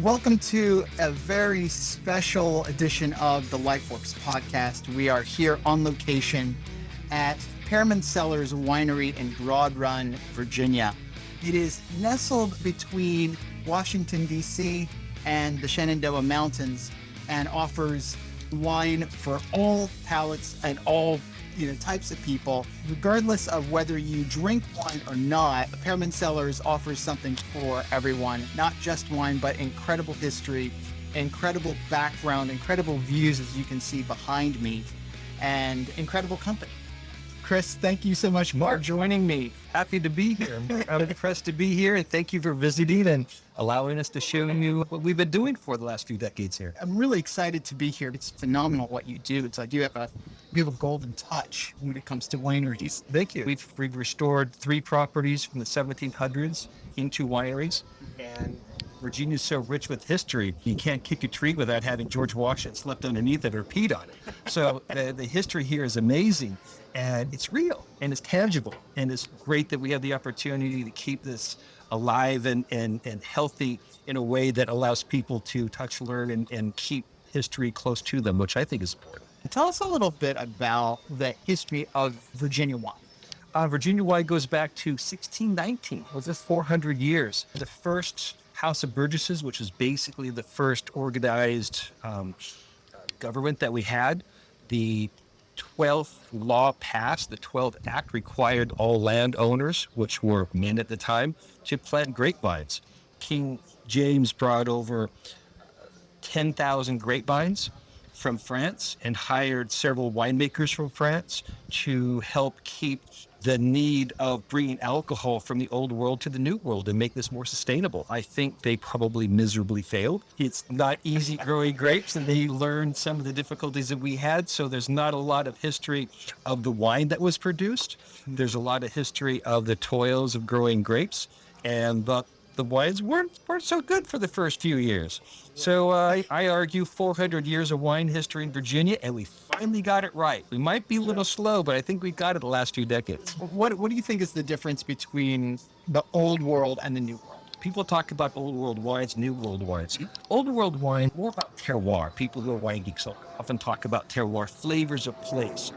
Welcome to a very special edition of the LifeWorks podcast. We are here on location at Pearmund Cellars Winery in Broad Run, Virginia. It is nestled between Washington, D.C. and the Shenandoah Mountains and offers wine for all palates and all you know types of people regardless of whether you drink wine or not pearmund cellars offers something for everyone not just wine but incredible history incredible background incredible views as you can see behind me and incredible company chris thank you so much for joining me happy to be here i'm impressed to be here and thank you for visiting and allowing us to show you what we've been doing for the last few decades here i'm really excited to be here it's phenomenal what you do it's like you have a you have a golden touch when it comes to wineries. Thank you. We've, we've restored three properties from the 1700s into wineries. And Virginia's so rich with history, you can't kick a tree without having George Washington slept underneath it or peed on it. So the, the history here is amazing and it's real and it's tangible. And it's great that we have the opportunity to keep this alive and, and, and healthy in a way that allows people to touch, learn, and, and keep history close to them, which I think is important. Tell us a little bit about the history of Virginia wine. Uh, Virginia wine goes back to 1619, was this 400 years. The first House of Burgesses, which was basically the first organized um, government that we had, the 12th law passed, the 12th Act required all landowners, which were men at the time, to plant grapevines. King James brought over 10,000 grapevines from France and hired several winemakers from France to help keep the need of bringing alcohol from the old world to the new world and make this more sustainable. I think they probably miserably failed. It's not easy growing grapes and they learned some of the difficulties that we had. So there's not a lot of history of the wine that was produced. There's a lot of history of the toils of growing grapes and the the wines weren't, weren't so good for the first few years. So uh, I argue 400 years of wine history in Virginia, and we finally got it right. We might be a little slow, but I think we got it the last few decades. What, what do you think is the difference between the old world and the new world? People talk about old world wines, new world wines. Hmm? Old world wine, more about terroir. People who are wine geeks often talk about terroir, flavors of place.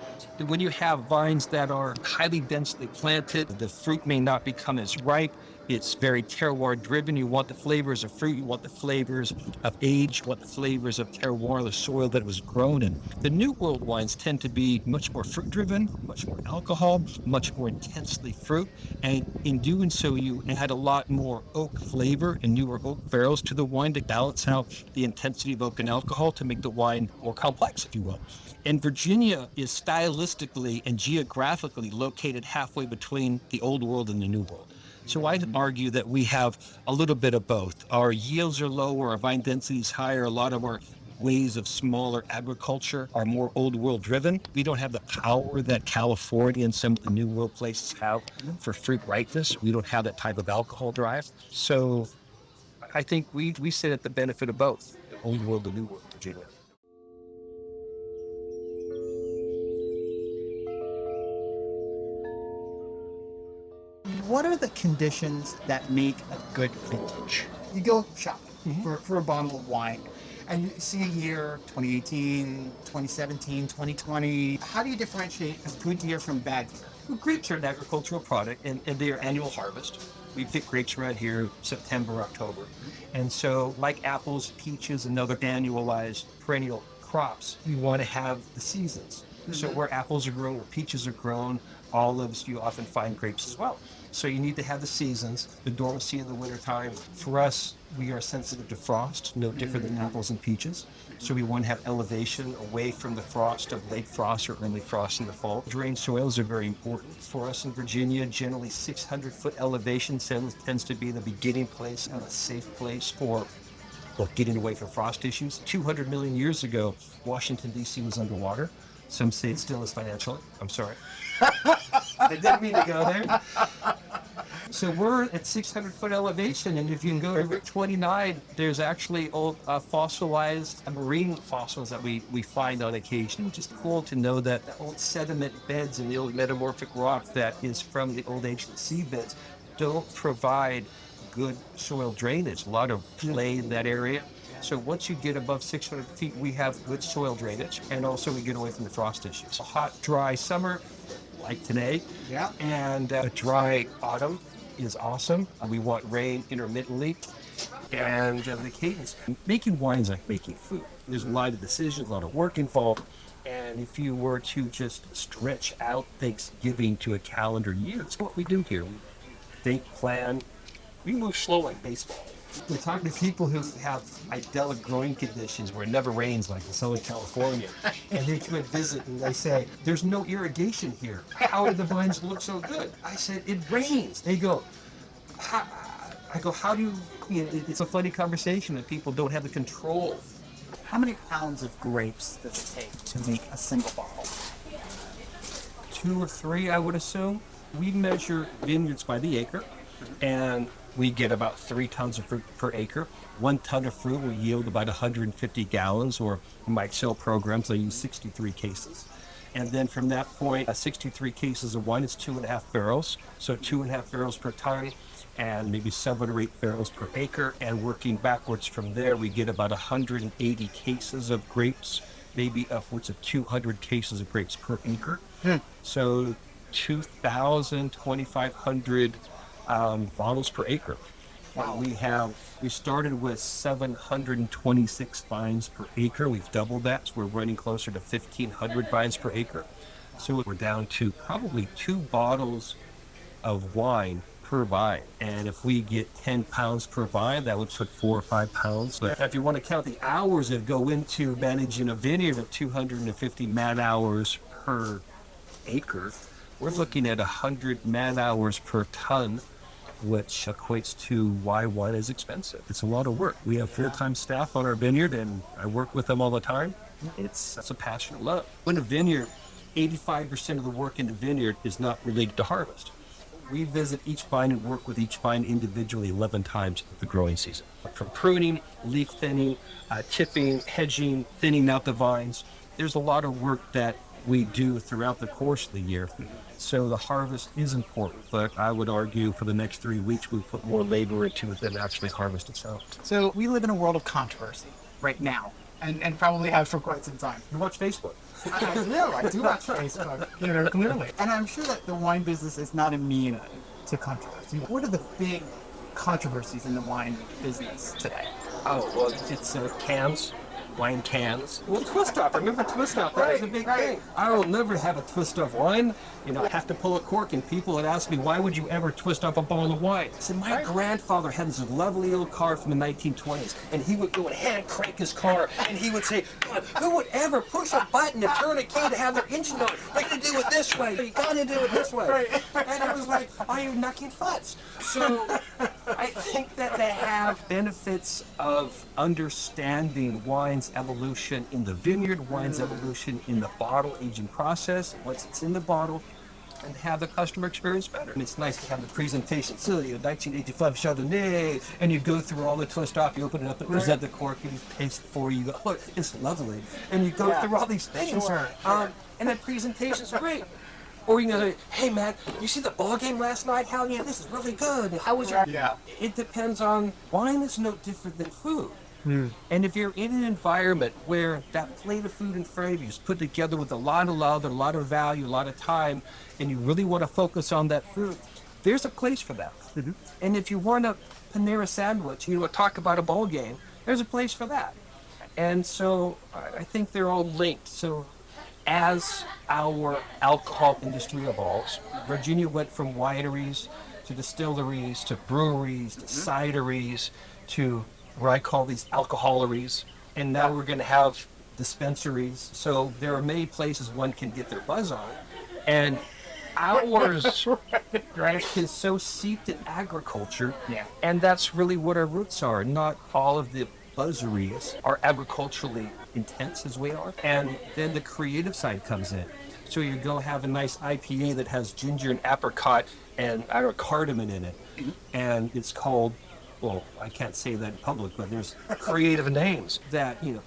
When you have vines that are highly densely planted, the fruit may not become as ripe. It's very terroir driven. You want the flavors of fruit, you want the flavors of age, you want the flavors of terroir, the soil that it was grown in. The New World wines tend to be much more fruit driven, much more alcohol, much more intensely fruit. And in doing so, you add a lot more oak flavor and newer oak barrels to the wine to balance out the intensity of oak and alcohol to make the wine more complex, if you will. And Virginia is stylistically and geographically located halfway between the old world and the new world. So I'd mm-hmm. argue that we have a little bit of both. Our yields are lower, our vine density is higher, a lot of our ways of smaller agriculture are more old world driven. We don't have the power that California and some of the new world places have for fruit ripeness. We don't have that type of alcohol drive. So I think we, we sit at the benefit of both the old world, the new world, Virginia. What are the conditions that make a good vintage? You go shopping mm-hmm. for, for a bottle of wine and you see a year 2018, 2017, 2020. How do you differentiate a good year from bad year? Well, grapes are an agricultural product and, and their annual harvest. We pick grapes right here September, October. And so, like apples, peaches, and other annualized perennial crops, we want to have the seasons. Mm-hmm. So, where apples are grown, where peaches are grown, olives, you often find grapes as well. So you need to have the seasons, the dormancy in the wintertime. For us, we are sensitive to frost, no different than apples and peaches. So we want to have elevation away from the frost of late frost or early frost in the fall. Drained soils are very important for us in Virginia. Generally 600 foot elevation tends to be the beginning place and a safe place for well, getting away from frost issues. 200 million years ago, Washington, D.C. was underwater. Some say it still is financially. I'm sorry. I didn't mean to go there. So we're at 600 foot elevation, and if you can go to Route 29, there's actually old uh, fossilized marine fossils that we, we find on occasion, which is cool to know that the old sediment beds and the old metamorphic rock that is from the old ancient seabeds don't provide good soil drainage, a lot of clay in that area. So once you get above 600 feet, we have good soil drainage, and also we get away from the frost issues. A hot, dry summer, like today, Yeah. and a dry autumn is awesome. We want rain intermittently, and uh, the cadence. Making wines like making food. There's a lot of decisions, a lot of work involved. And if you were to just stretch out Thanksgiving to a calendar year, it's what we do here. We think, plan, we move slow like baseball. We're talking to people who have idyllic growing conditions where it never rains, like in Southern California. And they come and visit and they say, There's no irrigation here. How do the vines look so good? I said, It rains. They go, I go, How do you, you know, it's a funny conversation that people don't have the control. How many pounds of grapes does it take to make a single bottle? Two or three, I would assume. We measure vineyards by the acre, and we get about three tons of fruit per acre. One ton of fruit will yield about 150 gallons, or in my Excel programs, I use 63 cases. And then from that point, uh, 63 cases of wine is two and a half barrels. So two and a half barrels per ton, and maybe seven or eight barrels per acre. And working backwards from there, we get about 180 cases of grapes, maybe upwards of 200 cases of grapes per acre. So 2,000, 2,500 um, bottles per acre. Wow. We have, we started with 726 vines per acre. We've doubled that. So we're running closer to 1,500 vines per acre. So we're down to probably two bottles of wine per vine. And if we get 10 pounds per vine, that would put four or five pounds. But if you want to count the hours that go into managing a vineyard of 250 man hours per acre, we're looking at 100 man hours per ton, which equates to why wine is expensive. It's a lot of work. We have full-time staff on our vineyard, and I work with them all the time. It's that's a passion of love. In a vineyard, 85% of the work in the vineyard is not related to harvest. We visit each vine and work with each vine individually 11 times the growing season. From pruning, leaf thinning, uh, chipping, hedging, thinning out the vines. There's a lot of work that we do throughout the course of the year. So the harvest is important, but I would argue for the next three weeks we put more labor into it than actually harvest itself. So we live in a world of controversy right now, and, and probably have for quite some time. You watch Facebook. I do. I do watch Facebook. You know, clearly. And I'm sure that the wine business is not immune to controversy. What are the big controversies in the wine business today? Oh, well, it's uh, cans, wine cans. Well, twist off. Remember twist off? That was a big right. thing. I will never have a twist off wine. You know, I have to pull a cork, and people would ask me, why would you ever twist off a bottle of wine? I said, my grandfather had this lovely old car from the 1920s, and he would go and hand crank his car, and he would say, God, who would ever push a button to turn a key to have their engine on? You gotta do it this way. You gotta do it this way. And I was like, are you knocking futs? So I think that they have benefits of understanding wine's evolution in the vineyard, wine's evolution in the bottle aging process, once it's in the bottle, and have the customer experience better. And it's nice to have the presentation. So, you know, 1985 Chardonnay, and you go through all the twist off, you open it up, it present the cork, and you taste it for you. You go, look, it's lovely. And you go Yeah. through all these things. Sure, Um, and that presentation's great. Or you can say, hey Matt, you see the ball game last night? Hell yeah, this is really good. How was your Yeah. it depends on wine is no different than food. Hmm. And if you're in an environment where that plate of food in front of you is put together with a lot of love, a lot of value, a lot of time, and you really want to focus on that food, there's a place for that. Mm-hmm. And if you want a Panera sandwich, you want to talk about a ball game, there's a place for that. And so I I think they're all linked. So as our alcohol industry evolves, Virginia went from wineries to distilleries to breweries to mm-hmm. cideries to what I call these alcoholeries. And now we're going to have dispensaries. So there are many places one can get their buzz on. And ours is so seeped in agriculture. Yeah. And that's really what our roots are. Not all of the buzzeries are agriculturally intense as we are. And then the creative side comes in. So you go have a nice IPA that has ginger and apricot and I don't know, cardamom in it. Mm-hmm. And it's called, well, I can't say that in public, but there's creative names that, you know,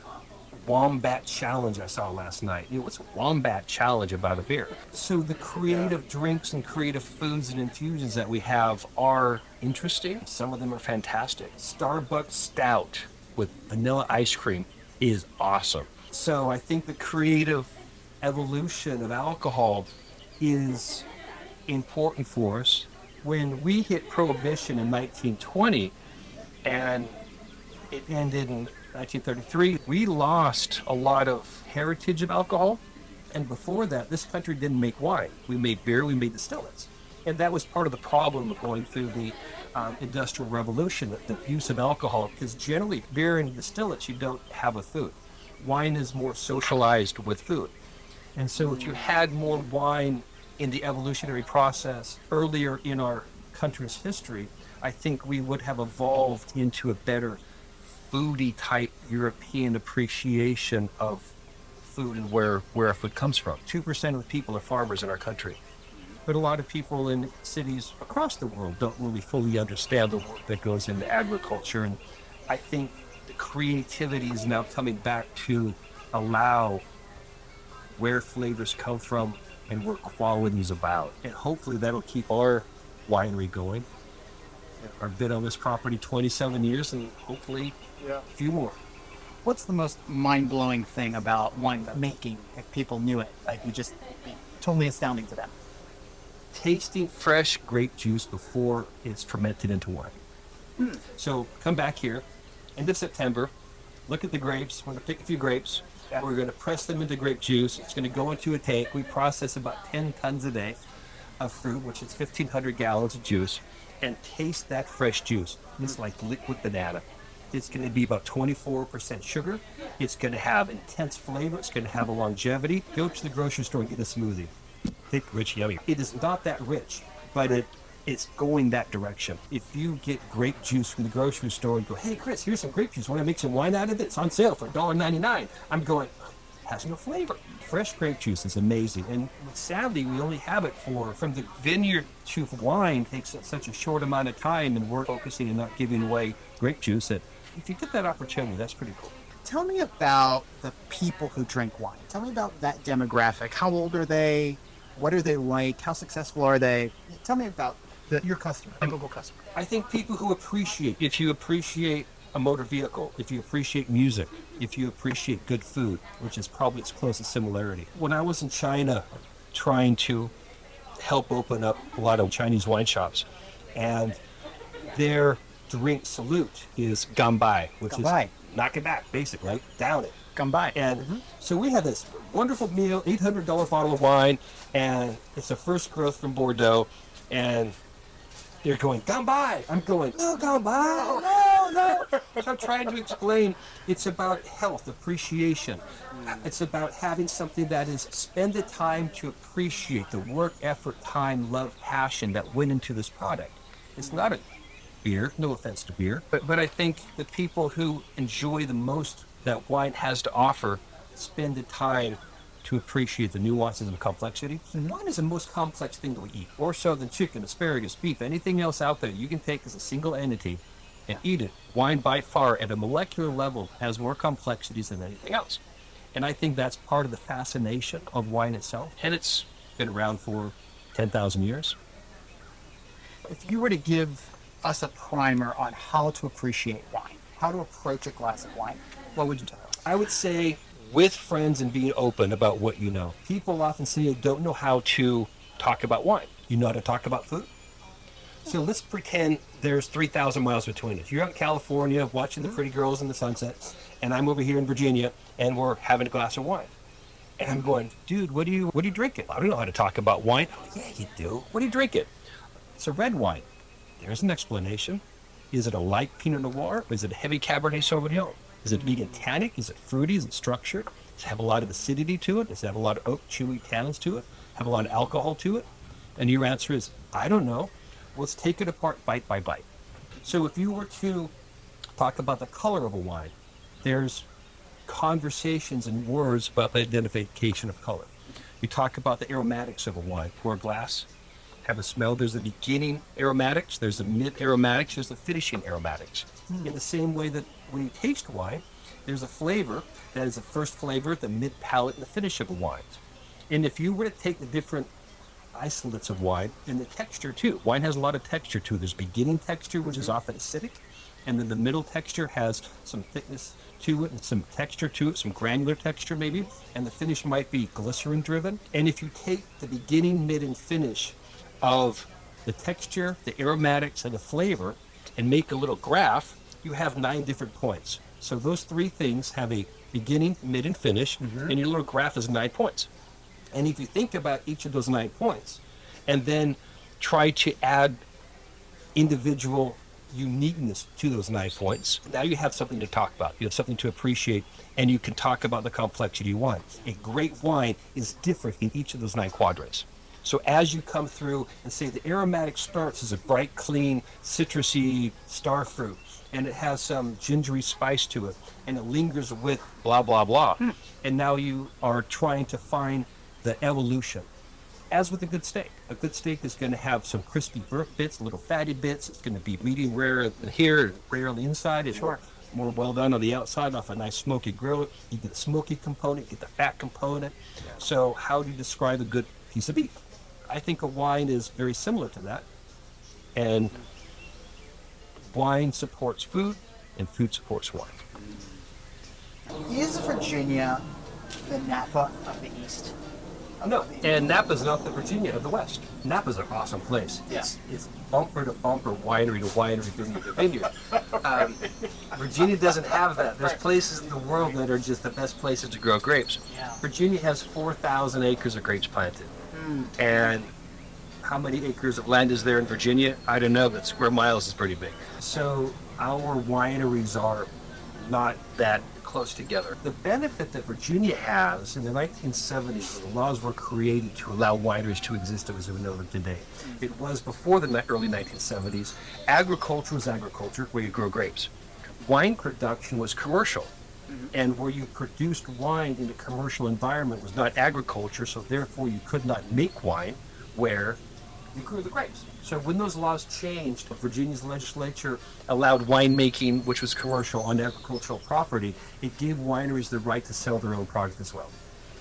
wombat challenge I saw last night. You know, what's wombat challenge about a beer? So the creative drinks and creative foods and infusions that we have are interesting. Some of them are fantastic. Starbucks Stout with vanilla ice cream is awesome. So I think the creative evolution of alcohol is important for us. When we hit prohibition in 1920 and it ended in 1933, we lost a lot of heritage of alcohol. And before that, this country didn't make wine. We made beer, we made distillates. And that was part of the problem of going through the um, Industrial Revolution, the use of alcohol, because generally beer and distillates you don't have with food. Wine is more socialized with food. And so if you had more wine in the evolutionary process earlier in our country's history, I think we would have evolved into a better foodie type European appreciation of food and where, where our food comes from. 2% of the people are farmers in our country. But a lot of people in cities across the world don't really fully understand the work that goes into agriculture. And I think the creativity is now coming back to allow where flavors come from and where quality is about. And hopefully that'll keep our winery going. I've been on this property 27 years and hopefully Yeah. a few more. What's the most mind-blowing thing about wine making? If people knew it, like you just be totally astounding to them. tasting fresh grape juice before it's fermented into wine. Hmm. So come back here, end of September, look at the grapes. We're going to pick a few grapes. Yeah. We're going to press them into grape juice. It's going to go into a tank. We process about 10 tons a day of fruit, which is 1,500 gallons of juice, and taste that fresh juice. It's like liquid banana. It's going to be about 24% sugar. It's going to have intense flavor. It's going to have a longevity. Go to the grocery store and get a smoothie thick, rich, yummy. It is not that rich, but it it's going that direction. If you get grape juice from the grocery store and go, hey Chris, here's some grape juice. Want to make some wine out of it? It's on sale for $1.99. I'm going, has no flavor. Fresh grape juice is amazing, and sadly, we only have it for from the vineyard to wine takes such a short amount of time, and we're focusing and not giving away grape juice. That if you get that opportunity, that's pretty cool. Tell me about the people who drink wine. Tell me about that demographic. How old are they? What are they like? How successful are they? Tell me about the, your customer, typical customer. I think people who appreciate, if you appreciate a motor vehicle, if you appreciate music, if you appreciate good food, which is probably its closest similarity. When I was in China trying to help open up a lot of Chinese wine shops, and their drink salute is gambai, which Gambai. is knock it back, basically, right? Down it. Come by. And mm-hmm. so we had this wonderful meal, $800 bottle of wine, and it's a first growth from Bordeaux. And they're going, come by. I'm going, no, come by. No, no. I'm trying to explain it's about health, appreciation. Mm. It's about having something that is spend the time to appreciate the work, effort, time, love, passion that went into this product. It's not a beer, no offense to beer, but, but I think the people who enjoy the most that wine has to offer spend the time to appreciate the nuances and complexity. And wine is the most complex thing that we eat, more so than chicken, asparagus, beef, anything else out there you can take as a single entity and eat it. Wine by far at a molecular level has more complexities than anything else. And I think that's part of the fascination of wine itself. And it's been around for 10,000 years. If you were to give us a primer on how to appreciate wine, how to approach a glass of wine, what would you tell us? I would say with friends and being open about what you know. People often say you don't know how to talk about wine. You know how to talk about food. So let's pretend there's 3,000 miles between us. You're out in California watching the mm-hmm. pretty girls in the sunset, and I'm over here in Virginia, and we're having a glass of wine. And I'm going, dude, what do you what are you drinking? I don't know how to talk about wine. Yeah, you do. What are you drinking? It's a red wine. There's an explanation. Is it a light Pinot Noir? Is it a heavy Cabernet Sauvignon? Is it vegan tannic? Is it fruity? Is it structured? Does it have a lot of acidity to it? Does it have a lot of oak, chewy tannins to it? Have a lot of alcohol to it? And your answer is, I don't know. Let's take it apart bite by bite. So if you were to talk about the color of a wine, there's conversations and words about the identification of color. You talk about the aromatics of a wine. Pour a glass, have a smell. There's the beginning aromatics, there's the mid aromatics, there's the finishing aromatics. Hmm. In the same way that when you taste wine, There's a flavor that is the first flavor, the mid palate, and the finish of a wine. And if you were to take the different isolates of wine and the texture too, wine has a lot of texture too. There's beginning texture, which is mm-hmm. often acidic, and then the middle texture has some thickness to it and some texture to it, some granular texture maybe, and the finish might be glycerin driven. And if you take the beginning, mid, and finish of the texture, the aromatics, and the flavor, and make a little graph, you have nine different points. So those three things have a beginning, mid, and finish, mm-hmm. and your little graph is nine points. And if you think about each of those nine points, and then try to add individual uniqueness to those nine points, now you have something to talk about. You have something to appreciate, and you can talk about the complexity of wine. A great wine is different in each of those nine quadrants. So as you come through and say the aromatic starts as a bright, clean, citrusy star fruit, and it has some gingery spice to it, and it lingers with blah blah blah, hmm. and now you are trying to find the evolution. As with a good steak, a good steak is going to have some crispy burnt bits, little fatty bits. It's going to be medium rare here, rare on the inside. It's Sure. more well done on the outside off a nice smoky grill. You get the smoky component, get the fat component. So how do you describe a good piece of beef? I think a wine is very similar to that. And wine supports food and food supports wine. Is Virginia the Napa of the East? No, and Napa's not the Virginia of the West. Napa's an awesome place. Yeah. It's, it's bumper to bumper, winery to winery, vineyard to vineyard. Um, Virginia doesn't have that. There's places in the world that are just the best places to grow grapes. Yeah. Virginia has 4,000 acres of grapes planted. And how many acres of land is there in Virginia? I don't know, but square miles is pretty big. So our wineries are not that close together. The benefit that Virginia has in the 1970s, when the laws were created to allow wineries to exist as we know them today. It was before the early 1970s. Agriculture was agriculture, where you grow grapes. Wine production was commercial. Mm-hmm. And where you produced wine in a commercial environment was not agriculture, so therefore you could not make wine where you grew the grapes. So when those laws changed, Virginia's legislature allowed winemaking, which was commercial on agricultural property. It gave wineries the right to sell their own product as well.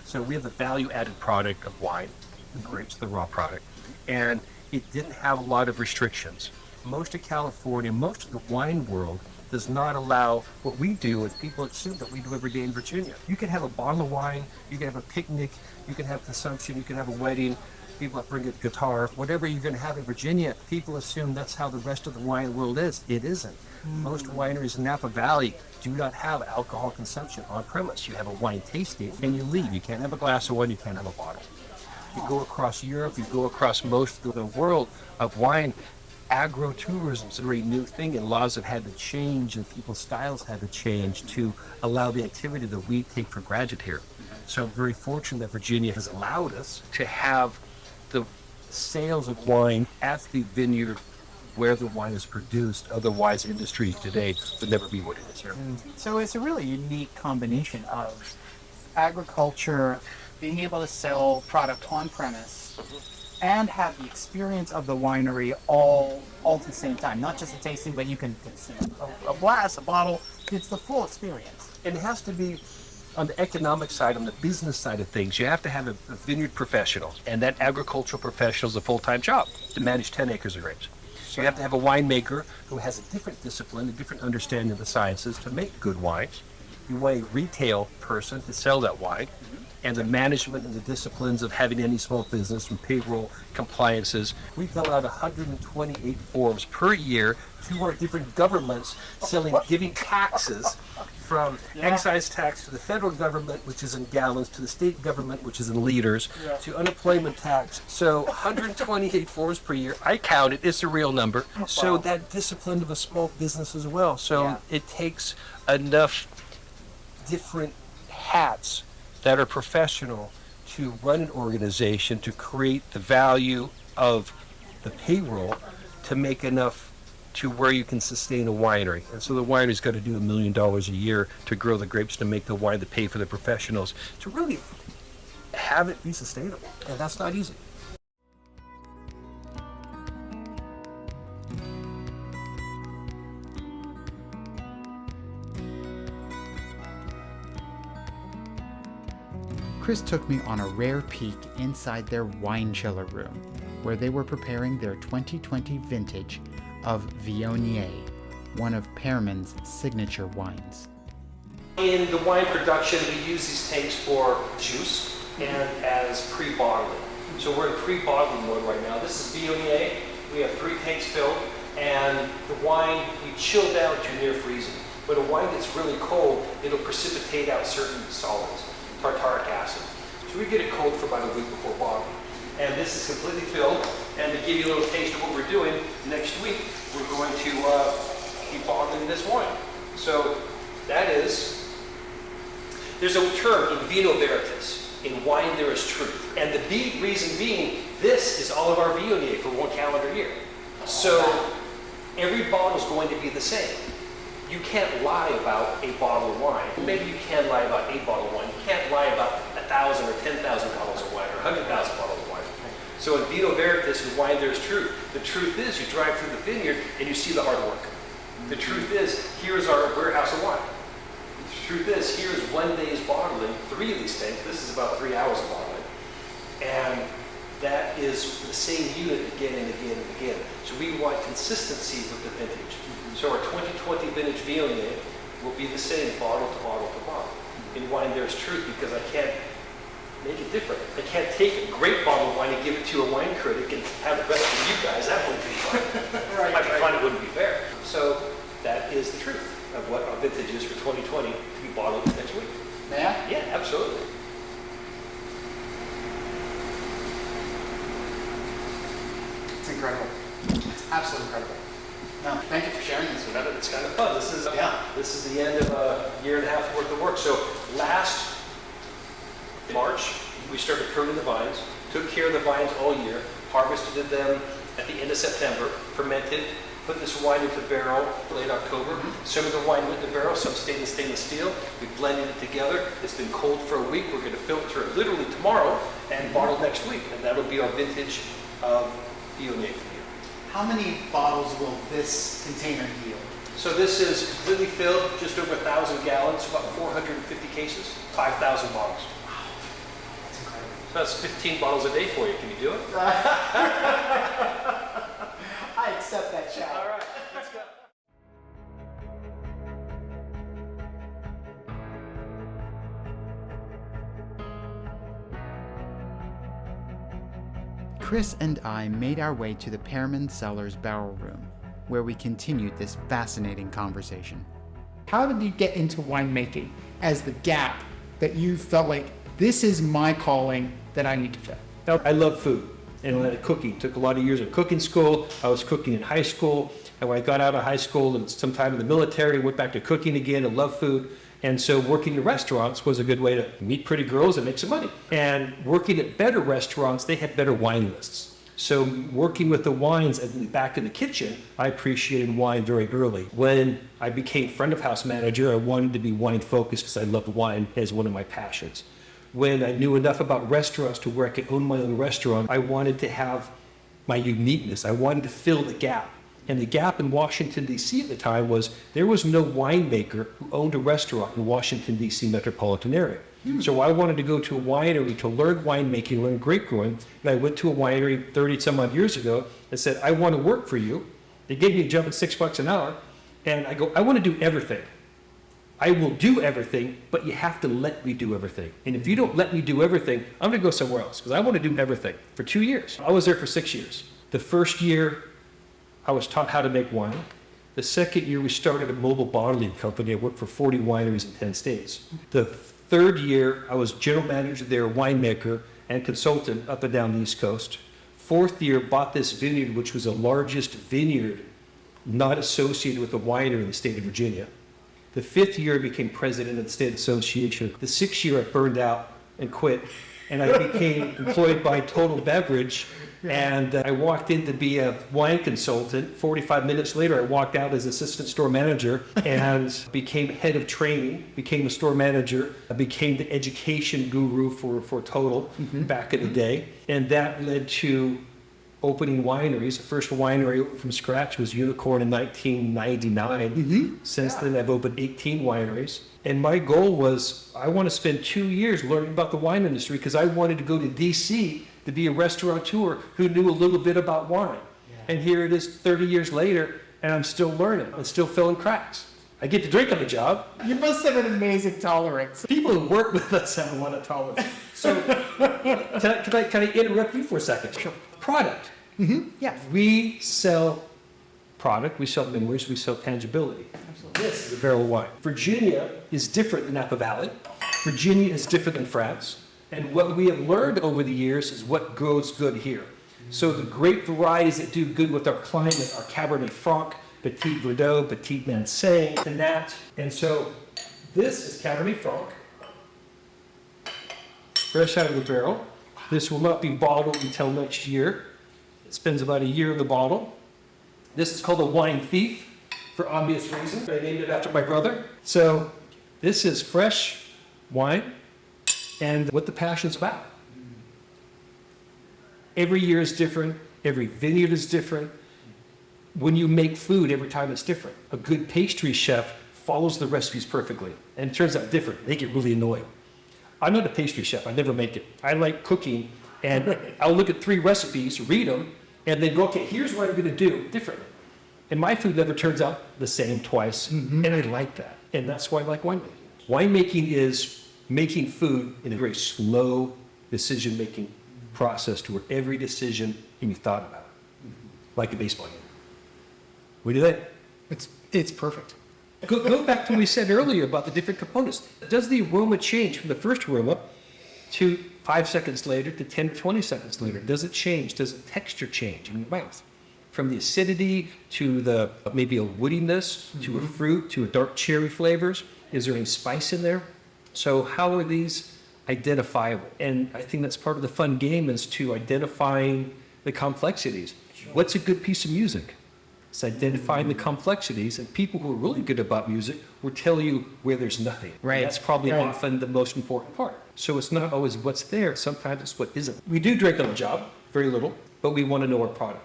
So we have the value-added product of wine, the grapes, the raw product, and it didn't have a lot of restrictions. Most of California, most of the wine world does not allow what we do as people assume that we do every day in Virginia. You can have a bottle of wine, you can have a picnic, you can have consumption, you can have a wedding, people that bring a guitar, whatever you're going to have in Virginia, people assume that's how the rest of the wine world is. It isn't. Mm. Most wineries in Napa Valley do not have alcohol consumption on premise. You have a wine tasting and you leave. You can't have a glass of wine, you can't have a bottle. You go across Europe, you go across most of the world of wine, agro-tourism is a very new thing and laws have had to change and people's styles had to change to allow the activity that we take for granted here. So I'm very fortunate that Virginia has allowed us to have the sales of wine at the vineyard where the wine is produced. Otherwise, industry today would never be what it is here. Mm. So it's a really unique combination of agriculture, being able to sell product on premise, and have the experience of the winery all all at the same time. Not just a tasting, but you can consume a, a glass, a bottle. It's the full experience. It has to be on the economic side, on the business side of things. You have to have a, a vineyard professional, and that agricultural professional is a full-time job to manage 10 acres of grapes. So you have to have a winemaker who has a different discipline, a different understanding of the sciences to make good wines. You want a retail person to sell that wine, and the management and the disciplines of having any small business from payroll compliances. We fill out 128 forms per year to our different governments, selling, giving taxes from excise tax to the federal government, which is in gallons, to the state government, which is in liters, to unemployment tax. So 128 forms per year. I count it. It's a real number. Oh, so that discipline of a small business as well. So Yeah. it takes enough different hats that are professional to run an organization to create the value of the payroll to make enough to where you can sustain a winery. And so the winery's got to do a million dollars a year to grow the grapes to make the wine to pay for the professionals to really have it be sustainable. And that's not easy. Chris took me on a rare peek inside their wine chiller room, where they were preparing their 2020 vintage of Viognier, one of Pearmund's signature wines. In the wine production, we use these tanks for juice and as pre-bottling. So we're in pre-bottling mode right now. This is Viognier. We have three tanks filled, and the wine we chill down to near freezing. When a wine gets really cold, it'll precipitate out certain solids, tartaric acid. So we get it cold for about a week before bottling. And this is completely filled. And to give you a little taste of what we're doing, next week we're going to uh, be bottling this wine. So that is, there's a term in vino veritas. In wine there is truth. And the reason being, this is all of our Viognier for one calendar year. So every bottle is going to be the same. You can't lie about a bottle of wine. Maybe you can lie about a bottle of wine. You can't lie about a thousand or ten thousand bottles of wine or a hundred thousand bottles of wine. So in Vino Veritas, in wine there's truth. The truth is you drive through the vineyard and you see the hard work. The mm-hmm. truth is, here's our warehouse of wine. The truth is, here's one day's bottling, three of these tanks. This is about three hours of bottling. And that is the same unit again and again and again. So we want consistency with the vintage. Mm-hmm. So our 2020 vintage Viognier will be the same bottle to bottle to bottle. Mm-hmm. In wine, there's truth because I can't make it different. I can't take a great bottle of wine and give it to a wine critic and have the rest of you guys. That wouldn't be fun. right, Might be right. fun, it wouldn't be fair. So that is the truth of what our vintage is for 2020 to be bottled next week. I? Yeah, absolutely. It's incredible. It's absolutely incredible. No, thank you for sharing this with us. It's kind of fun. This is yeah. This is the end of a year and a half worth of work. So last March, we started pruning the vines, took care of the vines all year, harvested them at the end of September, fermented, put this wine into barrel late October. Mm -hmm. Some of the wine went in the barrel, some stayed in stainless steel. We blended it together. It's been cold for a week. We're going to filter it literally tomorrow and bottle next week. And that'll be our vintage of Viognier for year. How many bottles will this container yield? So this is completely filled, just over a 1,000 gallons, about 450 cases, 5,000 bottles. So that's 15 bottles a day for you. Can you do it? I accept that challenge. All right, let's go. Chris and I made our way to the Pearmund Cellars Barrel Room, where we continued this fascinating conversation. How did you get into winemaking as the gap that you felt like this is my calling that I need to fill. I love food and cooking. Took a lot of years of cooking school. I was cooking in high school. And when I got out of high school and sometime in the military, went back to cooking again and love food. And so working in restaurants was a good way to meet pretty girls and make some money. And working at better restaurants, they had better wine lists. So working with the wines back in the kitchen, I appreciated wine very early. When I became front of house manager, I wanted to be wine focused because I loved wine as one of my passions when I knew enough about restaurants to where I could own my own restaurant, I wanted to have my uniqueness. I wanted to fill the gap. And the gap in Washington, D.C. at the time was there was no winemaker who owned a restaurant in Washington, D.C. metropolitan area. Hmm. So I wanted to go to a winery to learn winemaking, learn grape growing. And I went to a winery 30 some odd years ago and said, I want to work for you. They gave me a job at six bucks an hour. And I go, I want to do everything. I will do everything, but you have to let me do everything. And if you don't let me do everything, I'm going to go somewhere else because I want to do everything for two years. I was there for six years. The first year, I was taught how to make wine. The second year, we started a mobile bottling company. I worked for 40 wineries in 10 states. The third year, I was general manager there, winemaker, and consultant up and down the East Coast. Fourth year, bought this vineyard, which was the largest vineyard not associated with a winery in the state of Virginia. The fifth year, I became president of the State Association. The sixth year, I burned out and quit, and I became employed by Total Beverage. And uh, I walked in to be a wine consultant. 45 minutes later, I walked out as assistant store manager and became head of training, became a store manager, I became the education guru for, for Total mm -hmm. back in the day. And that led to opening wineries. The first winery from scratch was Unicorn in 1999. Mm-hmm. Since then, I've opened 18 wineries. And my goal was I want to spend two years learning about the wine industry because I wanted to go to DC to be a restaurateur who knew a little bit about wine. And here it is 30 years later, and I'm still learning. I'm still filling cracks. I get to drink on the job. You must have an amazing tolerance. People who work with us have a lot of tolerance. So, can I, can I, can I interrupt you for a second? Sure. Product. Mm-hmm. Yeah. We sell product, we sell memories, we sell tangibility. Absolutely. This is a barrel of wine. Virginia is different than Napa Valley. Virginia is different than France. And what we have learned over the years is what grows good here. So the great varieties that do good with our climate are Cabernet Franc, Petit Verdot, Petit Manseng, that. And so this is Cabernet Franc, fresh out of the barrel. This will not be bottled until next year. It spends about a year in the bottle. This is called a wine thief for obvious reasons. I named it after my brother. So this is fresh wine and what the passion's about. Every year is different. Every vineyard is different. When you make food, every time it's different. A good pastry chef follows the recipes perfectly and it turns out different. They get really annoying. I'm not a pastry chef. I never make it. I like cooking, and I'll look at three recipes, read them, and then go, okay, here's what I'm going to do differently. And my food never turns out the same twice, mm-hmm. and I like that. And that's why I like winemaking. Winemaking is making food in a very slow decision-making process to where every decision can be thought about, like a baseball game. What do you think? It's it's perfect. Go, go back to what we said earlier about the different components. Does the aroma change from the first aroma to five seconds later to 10 to 20 seconds later? Does it change? Does the texture change in your mouth? From the acidity to the maybe a woodiness to a mm-hmm. fruit to a dark cherry flavors? Is there any spice in there? So how are these identifiable? And I think that's part of the fun game is to identifying the complexities. What's a good piece of music? It's identifying the complexities, and people who are really good about music will tell you where there's nothing. Right. That's probably Right. often the most important part. So it's not always what's there, sometimes it's what isn't. We do drink on the job, very little, but we want to know our product.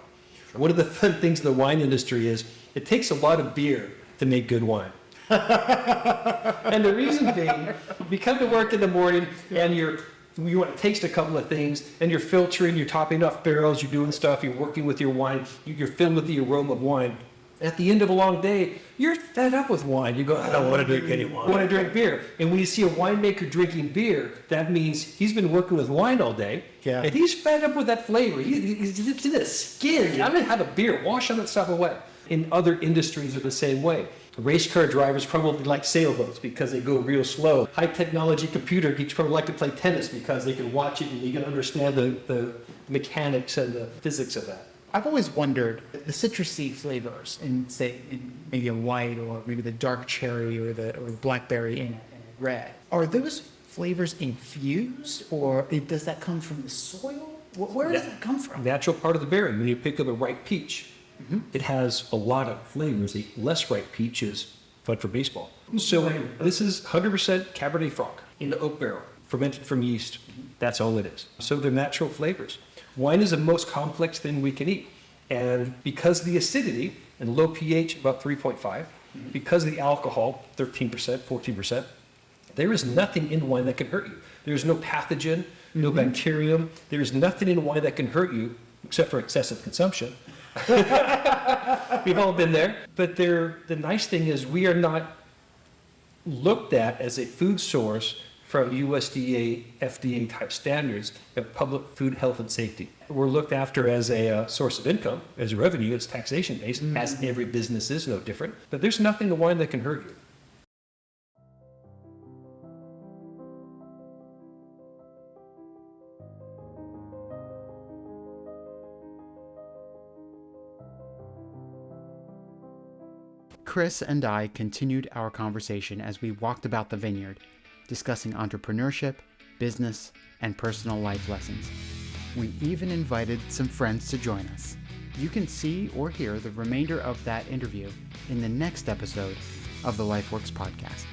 One of the fun things in the wine industry is it takes a lot of beer to make good wine. and the reason being, you come to work in the morning and you're you want to taste a couple of things, and you're filtering, you're topping off barrels, you're doing stuff, you're working with your wine, you- you're filled with the aroma of wine. At the end of a long day, you're fed up with wine. You go, I don't want to drink any wine. I want to drink beer. And when you see a winemaker drinking beer, that means he's been working with wine all day, Yeah. and he's fed up with that flavor. He, he- he's it's in his skin. I'm gonna have a beer. Wash all that stuff away. In other industries are the same way. Race car drivers probably like sailboats because they go real slow. High technology computer geeks probably like to play tennis because they can watch it and you can understand the, the mechanics and the physics of that. I've always wondered the citrusy flavors in say in maybe a white or maybe the dark cherry or the or blackberry in, in red. Are those flavors infused or it, does that come from the soil? Where does that come from? Natural part of the berry. When you pick up a ripe peach, it has a lot of flavors. The less ripe peach is fun for baseball. So this is 100% Cabernet Franc in the oak barrel, fermented from yeast. That's all it is. So they're natural flavors. Wine is the most complex thing we can eat. And because of the acidity and low pH, about 3.5, because of the alcohol, 13%, 14%, there is nothing in wine that can hurt you. There's no pathogen, no mm-hmm. bacterium. There's nothing in wine that can hurt you except for excessive consumption. We've all been there. But there, the nice thing is we are not looked at as a food source from USDA, FDA type standards of public food health and safety. We're looked after as a uh, source of income, as a revenue, it's taxation based, as every business is no different. But there's nothing in wine that can hurt you. Chris and I continued our conversation as we walked about the vineyard, discussing entrepreneurship, business, and personal life lessons. We even invited some friends to join us. You can see or hear the remainder of that interview in the next episode of the LifeWorks podcast.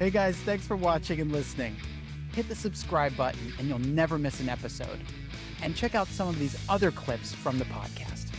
Hey guys, thanks for watching and listening. hit the subscribe button and you'll never miss an episode. And check out some of these other clips from the podcast.